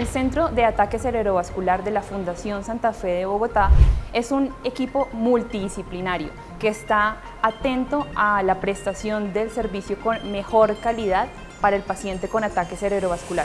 El Centro de Ataque Cerebrovascular de la Fundación Santa Fe de Bogotá es un equipo multidisciplinario que está atento a la prestación del servicio con mejor calidad para el paciente con ataque cerebrovascular.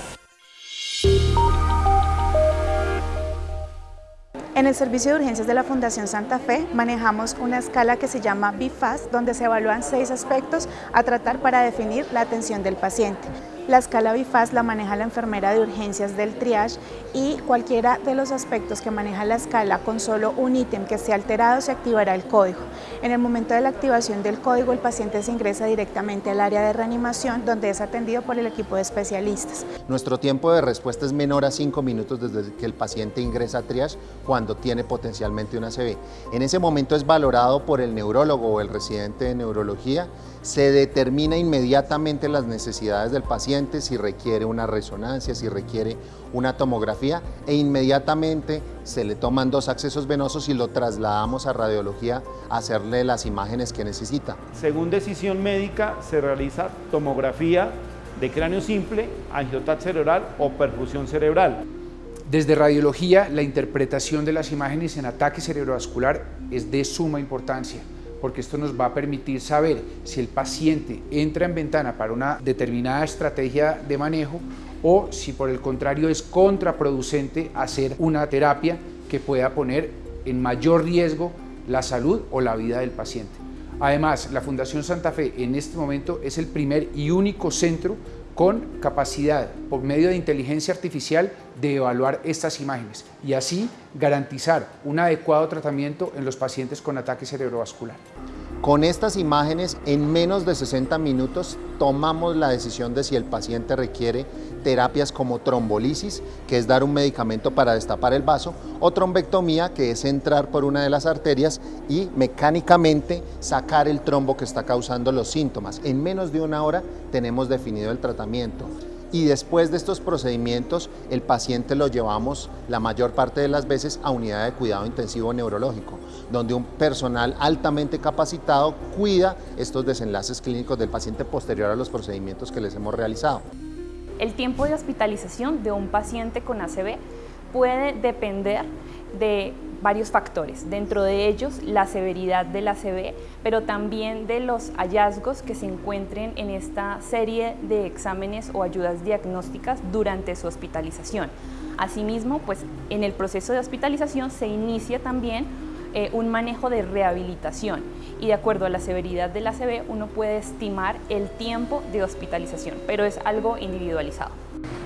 En el servicio de urgencias de la Fundación Santa Fe manejamos una escala que se llama BIFAS, donde se evalúan seis aspectos a tratar para definir la atención del paciente. La escala BIFAS la maneja la enfermera de urgencias del triage y cualquiera de los aspectos que maneja la escala con solo un ítem que esté alterado se activará el código. En el momento de la activación del código el paciente se ingresa directamente al área de reanimación donde es atendido por el equipo de especialistas. Nuestro tiempo de respuesta es menor a 5 minutos desde que el paciente ingresa a triage cuando tiene potencialmente una ACV. En ese momento es valorado por el neurólogo o el residente de neurología, se determina inmediatamente las necesidades del paciente si requiere una resonancia, si requiere una tomografía e inmediatamente se le toman dos accesos venosos y lo trasladamos a radiología a hacerle las imágenes que necesita. Según decisión médica se realiza tomografía de cráneo simple, angiotat cerebral o perfusión cerebral. Desde radiología, la interpretación de las imágenes en ataque cerebrovascular es de suma importancia porque esto nos va a permitir saber si el paciente entra en ventana para una determinada estrategia de manejo o si por el contrario es contraproducente hacer una terapia que pueda poner en mayor riesgo la salud o la vida del paciente. Además, la Fundación Santa Fe en este momento es el primer y único centro con capacidad por medio de inteligencia artificial de evaluar estas imágenes y así garantizar un adecuado tratamiento en los pacientes con ataque cerebrovascular. Con estas imágenes, en menos de 60 minutos, tomamos la decisión de si el paciente requiere terapias como trombolisis, que es dar un medicamento para destapar el vaso, o trombectomía, que es entrar por una de las arterias y mecánicamente sacar el trombo que está causando los síntomas. En menos de una hora tenemos definido el tratamiento y después de estos procedimientos el paciente lo llevamos la mayor parte de las veces a unidad de cuidado intensivo neurológico, donde un personal altamente capacitado cuida estos desenlaces clínicos del paciente posterior a los procedimientos que les hemos realizado. El tiempo de hospitalización de un paciente con ACV puede depender de varios factores, dentro de ellos la severidad del ACV, pero también de los hallazgos que se encuentren en esta serie de exámenes o ayudas diagnósticas durante su hospitalización. Asimismo, pues en el proceso de hospitalización se inicia también eh, un manejo de rehabilitación y de acuerdo a la severidad del ACV uno puede estimar el tiempo de hospitalización, pero es algo individualizado.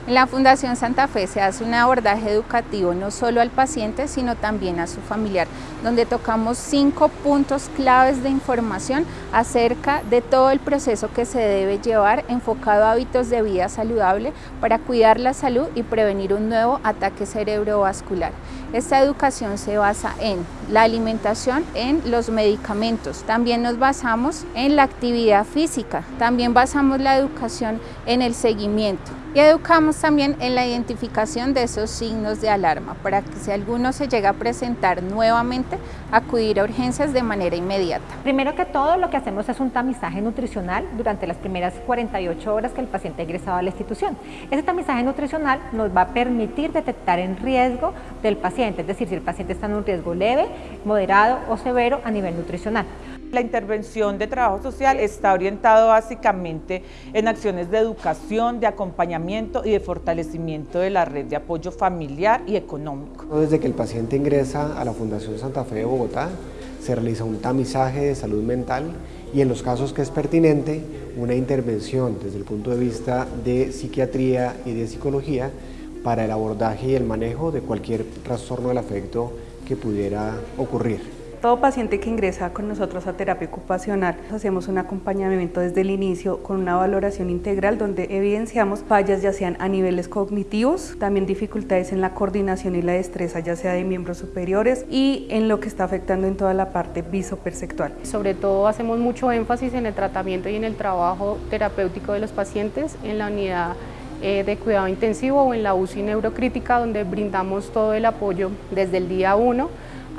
En la Fundación Santa Fe se hace un abordaje educativo no solo al paciente, sino también a su familiar, donde tocamos cinco puntos claves de información acerca de todo el proceso que se debe llevar enfocado a hábitos de vida saludable para cuidar la salud y prevenir un nuevo ataque cerebrovascular. Esta educación se basa en la alimentación, en los medicamentos. También nos basamos en la actividad física. También basamos la educación en el seguimiento. Y educamos también en la identificación de esos signos de alarma para que si alguno se llega a presentar nuevamente, acudir a urgencias de manera inmediata. Primero que todo, lo que hacemos es un tamizaje nutricional durante las primeras 48 horas que el paciente ha ingresado a la institución. Ese tamizaje nutricional nos va a permitir detectar el riesgo del paciente, es decir, si el paciente está en un riesgo leve, moderado o severo a nivel nutricional. La intervención de trabajo social está orientado básicamente en acciones de educación, de acompañamiento y de fortalecimiento de la red de apoyo familiar y económico. Desde que el paciente ingresa a la Fundación Santa Fe de Bogotá, se realiza un tamizaje de salud mental y en los casos que es pertinente, una intervención desde el punto de vista de psiquiatría y de psicología para el abordaje y el manejo de cualquier trastorno del afecto que pudiera ocurrir. Todo paciente que ingresa con nosotros a terapia ocupacional, hacemos un acompañamiento desde el inicio con una valoración integral donde evidenciamos fallas ya sean a niveles cognitivos, también dificultades en la coordinación y la destreza ya sea de miembros superiores y en lo que está afectando en toda la parte visoperceptual. Sobre todo hacemos mucho énfasis en el tratamiento y en el trabajo terapéutico de los pacientes en la unidad eh, de cuidado intensivo o en la UCI neurocrítica donde brindamos todo el apoyo desde el día 1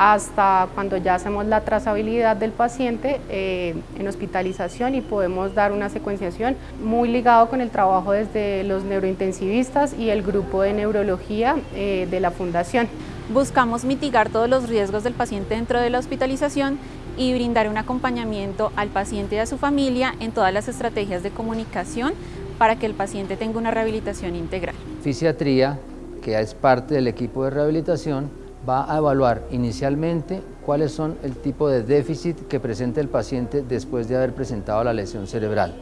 hasta cuando ya hacemos la trazabilidad del paciente eh, en hospitalización y podemos dar una secuenciación muy ligado con el trabajo desde los neurointensivistas y el grupo de neurología eh, de la fundación. Buscamos mitigar todos los riesgos del paciente dentro de la hospitalización y brindar un acompañamiento al paciente y a su familia en todas las estrategias de comunicación para que el paciente tenga una rehabilitación integral. Fisiatría, que es parte del equipo de rehabilitación, va a evaluar inicialmente cuáles son el tipo de déficit que presenta el paciente después de haber presentado la lesión cerebral.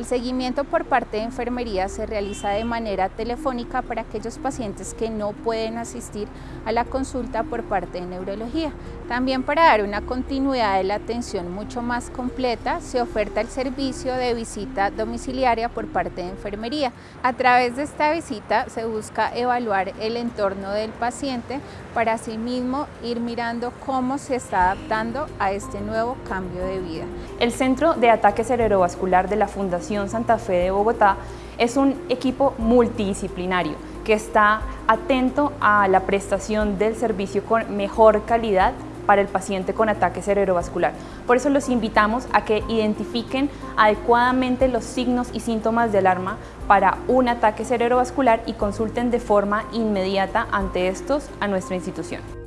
El seguimiento por parte de enfermería se realiza de manera telefónica para aquellos pacientes que no pueden asistir a la consulta por parte de neurología. También para dar una continuidad de la atención mucho más completa, se oferta el servicio de visita domiciliaria por parte de enfermería. A través de esta visita se busca evaluar el entorno del paciente para asimismo ir mirando cómo se está adaptando a este nuevo cambio de vida. El Centro de Ataque Cerebrovascular de la Santa Fe de Bogotá es un equipo multidisciplinario que está atento a la prestación del servicio con mejor calidad para el paciente con ataque cerebrovascular. Por eso los invitamos a que identifiquen adecuadamente los signos y síntomas de alarma para un ataque cerebrovascular y consulten de forma inmediata ante estos a nuestra institución.